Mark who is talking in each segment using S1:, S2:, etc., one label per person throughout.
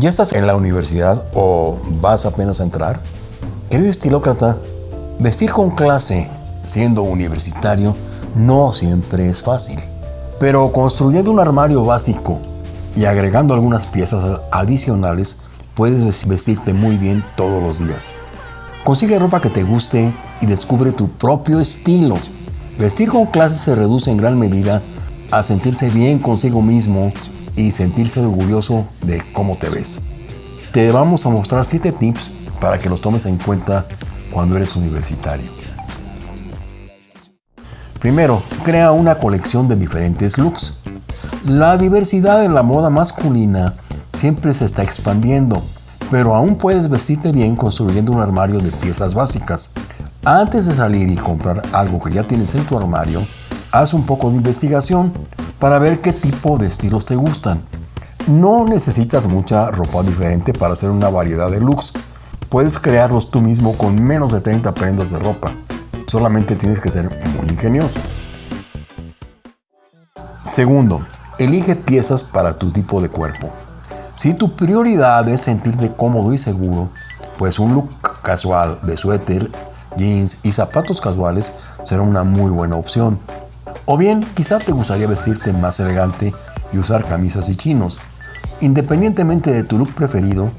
S1: ¿Ya estás en la universidad o vas apenas a entrar? Querido estilócrata, vestir con clase siendo universitario no siempre es fácil. Pero construyendo un armario básico y agregando algunas piezas adicionales, puedes vestirte muy bien todos los días. Consigue ropa que te guste y descubre tu propio estilo. Vestir con clase se reduce en gran medida a sentirse bien consigo mismo y sentirse orgulloso de cómo te ves. Te vamos a mostrar 7 tips para que los tomes en cuenta cuando eres universitario. Primero, crea una colección de diferentes looks. La diversidad en la moda masculina siempre se está expandiendo, pero aún puedes vestirte bien construyendo un armario de piezas básicas. Antes de salir y comprar algo que ya tienes en tu armario, haz un poco de investigación para ver qué tipo de estilos te gustan. No necesitas mucha ropa diferente para hacer una variedad de looks. Puedes crearlos tú mismo con menos de 30 prendas de ropa. Solamente tienes que ser muy ingenioso. Segundo, elige piezas para tu tipo de cuerpo. Si tu prioridad es sentirte cómodo y seguro, pues un look casual de suéter, jeans y zapatos casuales será una muy buena opción. O bien, quizá te gustaría vestirte más elegante y usar camisas y chinos. Independientemente de tu look preferido,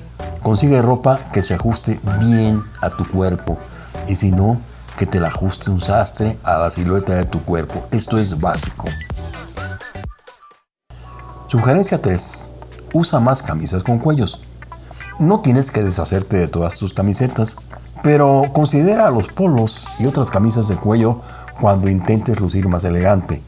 S1: consigue ropa que se ajuste bien a tu cuerpo y si no, que te la ajuste un sastre a la silueta de tu cuerpo. Esto es básico. Sugerencia 3. Usa más camisas con cuellos. No tienes que deshacerte de todas tus camisetas, pero considera los polos y otras camisas de cuello cuando intentes lucir más elegante.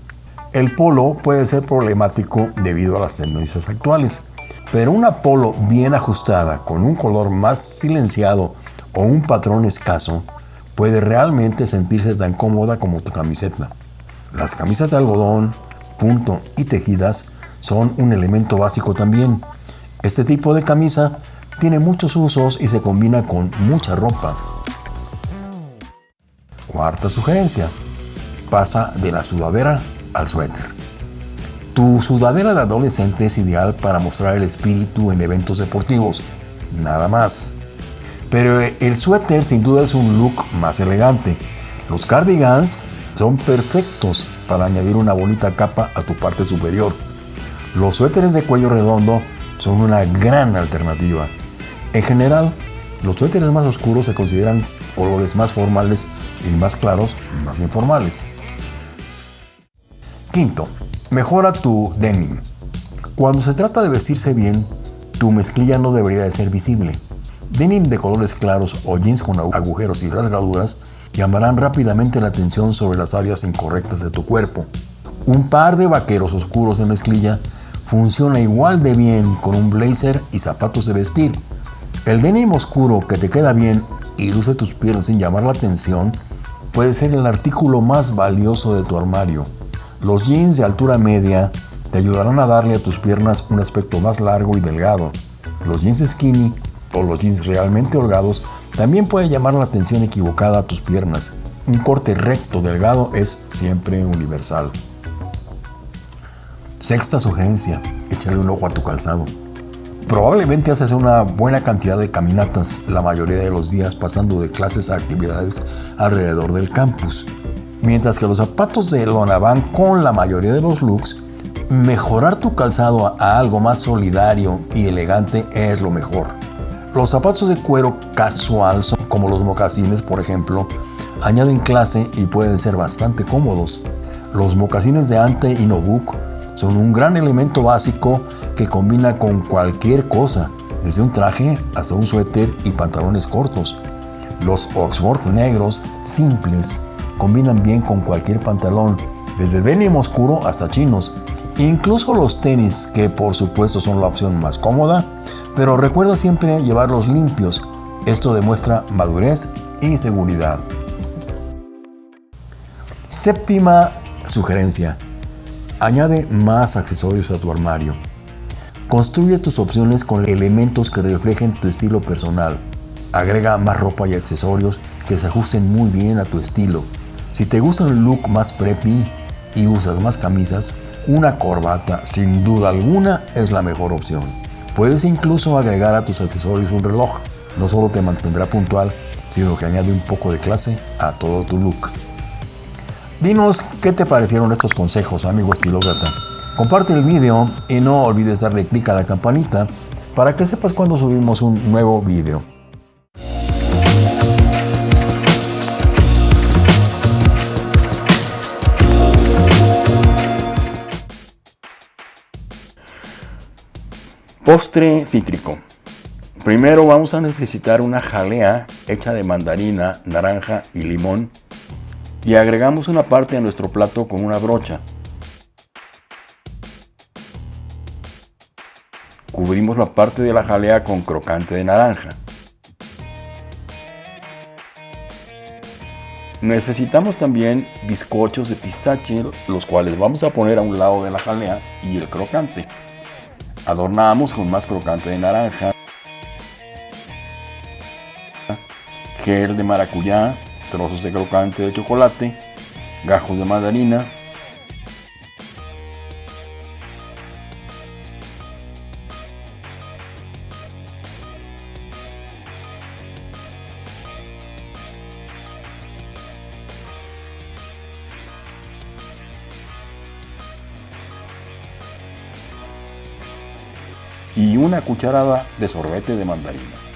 S1: El polo puede ser problemático debido a las tendencias actuales, pero una polo bien ajustada con un color más silenciado o un patrón escaso puede realmente sentirse tan cómoda como tu camiseta. Las camisas de algodón, punto y tejidas son un elemento básico también. Este tipo de camisa tiene muchos usos y se combina con mucha ropa. Cuarta sugerencia. Pasa de la sudadera al suéter. Tu sudadera de adolescente es ideal para mostrar el espíritu en eventos deportivos. Nada más. Pero el suéter sin duda es un look más elegante. Los cardigans son perfectos para añadir una bonita capa a tu parte superior. Los suéteres de cuello redondo son una gran alternativa. En general, los suéteres más oscuros se consideran colores más formales y más claros, más informales. Quinto, mejora tu denim. Cuando se trata de vestirse bien, tu mezclilla no debería de ser visible. Denim de colores claros o jeans con agujeros y rasgaduras llamarán rápidamente la atención sobre las áreas incorrectas de tu cuerpo. Un par de vaqueros oscuros de mezclilla funciona igual de bien con un blazer y zapatos de vestir. El denim oscuro que te queda bien y luce tus piernas sin llamar la atención puede ser el artículo más valioso de tu armario. Los jeans de altura media te ayudarán a darle a tus piernas un aspecto más largo y delgado. Los jeans skinny o los jeans realmente holgados también pueden llamar la atención equivocada a tus piernas. Un corte recto delgado es siempre universal. Sexta sugerencia, échale un ojo a tu calzado. Probablemente haces una buena cantidad de caminatas la mayoría de los días pasando de clases a actividades alrededor del campus. Mientras que los zapatos de lona van con la mayoría de los looks, mejorar tu calzado a algo más solidario y elegante es lo mejor. Los zapatos de cuero casual, como los mocasines por ejemplo, añaden clase y pueden ser bastante cómodos. Los mocasines de Ante y Nobuk son un gran elemento básico que combina con cualquier cosa, desde un traje hasta un suéter y pantalones cortos. Los Oxford negros simples combinan bien con cualquier pantalón, desde denim oscuro hasta chinos. Incluso los tenis, que por supuesto son la opción más cómoda, pero recuerda siempre llevarlos limpios. Esto demuestra madurez y seguridad. Séptima sugerencia. Añade más accesorios a tu armario. Construye tus opciones con elementos que reflejen tu estilo personal. Agrega más ropa y accesorios que se ajusten muy bien a tu estilo. Si te gusta un look más preppy y usas más camisas, una corbata sin duda alguna es la mejor opción. Puedes incluso agregar a tus accesorios un reloj. No solo te mantendrá puntual, sino que añade un poco de clase a todo tu look. Dinos qué te parecieron estos consejos, amigo estilócrata. Comparte el video y no olvides darle clic a la campanita para que sepas cuando subimos un nuevo video. Postre cítrico. Primero vamos a necesitar una jalea hecha de mandarina, naranja y limón y agregamos una parte a nuestro plato con una brocha. Cubrimos la parte de la jalea con crocante de naranja. Necesitamos también bizcochos de pistache, los cuales vamos a poner a un lado de la jalea y el crocante. Adornamos con más crocante de naranja, gel de maracuyá, trozos de crocante de chocolate, gajos de mandarina, y una cucharada de sorbete de mandarina.